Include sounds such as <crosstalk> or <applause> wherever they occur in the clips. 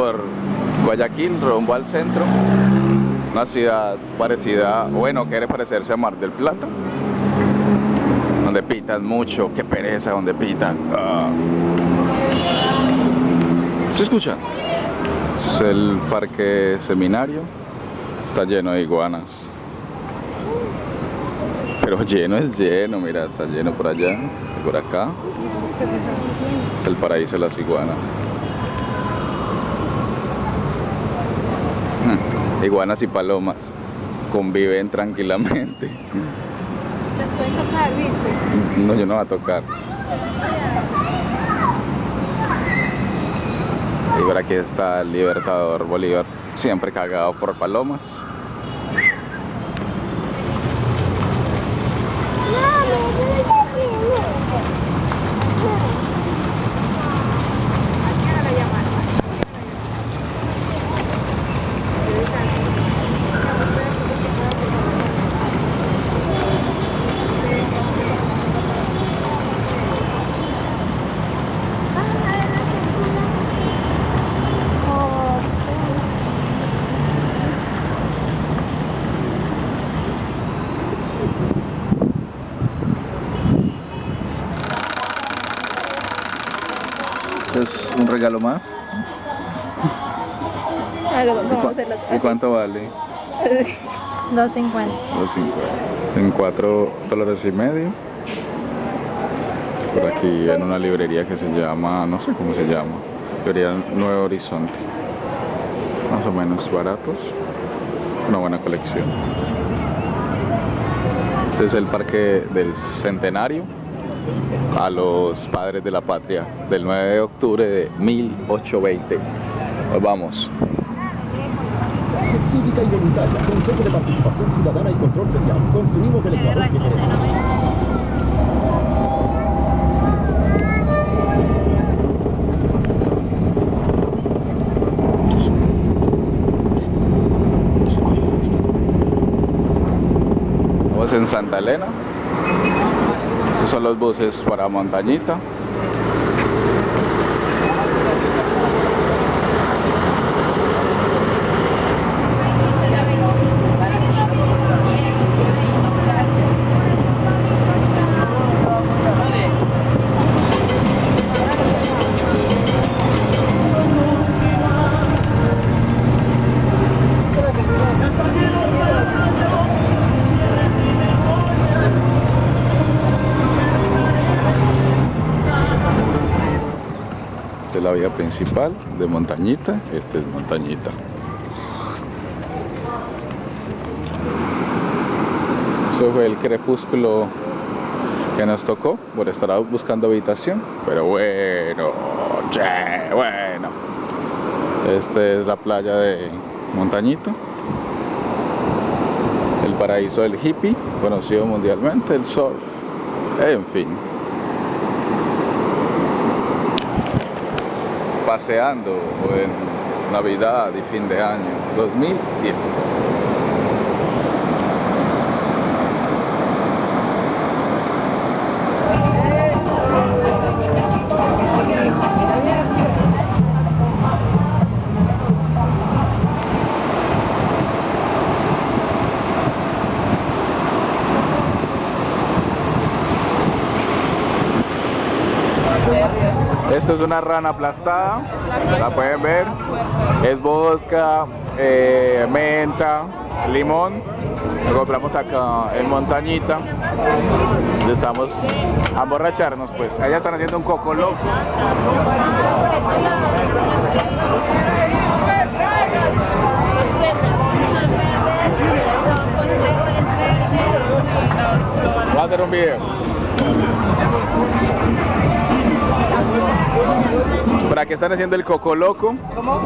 por Guayaquil, rumbo al centro. Una ciudad parecida, bueno, quiere parecerse a Mar del Plata. Donde pitan mucho, qué pereza donde pitan. Ah. ¿Se escucha? Es el parque seminario. Está lleno de iguanas. Pero lleno es lleno, mira, está lleno por allá por acá. El paraíso de las iguanas. Iguanas y palomas conviven tranquilamente. Las pueden tocar, ¿viste? No, yo no voy a tocar. Y por aquí está el Libertador Bolívar, siempre cagado por palomas. Es un regalo más. Hágalo, ¿Y, vamos a cu- hacerlo. y cuánto vale? <laughs> 2.50. 2.50. En 4 dólares y medio. Por aquí en una librería que se llama, no sé cómo se llama, librería Nuevo Horizonte. Más o menos baratos. Una buena colección. Este es el parque del centenario a los padres de la patria del 9 de octubre de 1820. Nos vamos. Cívica y voluntaria, Consejo de Participación Ciudadana y Control Social. Construimos el Ecuador que queremos. Estamos en Santa Elena. Son los buses para Montañita. Esta es vía principal de Montañita. Este es Montañita. Eso fue el crepúsculo que nos tocó por estar buscando habitación. Pero bueno, bueno. Esta es la playa de Montañita. El paraíso del hippie, conocido mundialmente, el surf. En fin. Paseando en Navidad y fin de año 2010. Esto es una rana aplastada, la pueden ver. Es vodka, eh, menta, limón. Lo compramos acá en Montañita. Estamos a emborracharnos pues. Allá están haciendo un coco loco. Voy a hacer un video. Por aquí están haciendo el coco loco. ¿Cómo?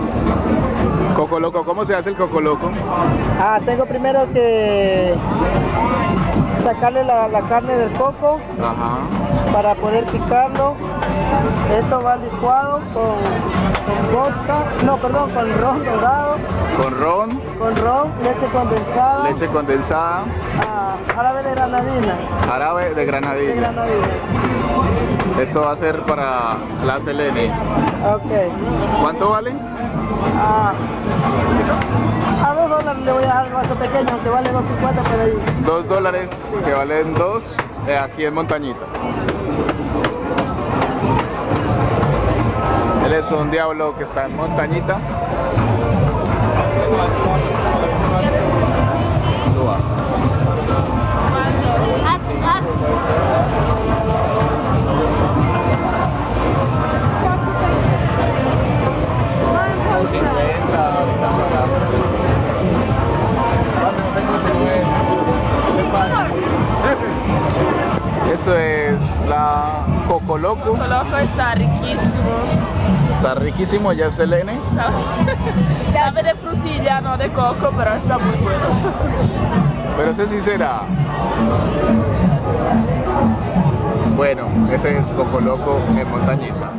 Coco loco, ¿cómo se hace el coco loco? Ah, tengo primero que sacarle la, la carne del coco Ajá. para poder picarlo Esto va licuado con, con vodka, no, perdón, con ron dorado, Con ron, con ron, leche condensada, leche condensada, ah, árabe de granadina, árabe de granadina. Esto va a ser para la Selene. Ok. ¿Cuánto vale? Ah, a dos dólares le voy a dejar el vaso pequeño, aunque vale 2.50 por ahí. Dos dólares que valen dos eh, aquí en Montañita. Él es un diablo que está en Montañita. La Coco Loco. Loco está riquísimo. Está riquísimo, ya es Selene. <laughs> Sabe de frutilla, no de coco, pero está muy bueno. Pero ese sí será. Bueno, ese es Coco Loco en Montañita.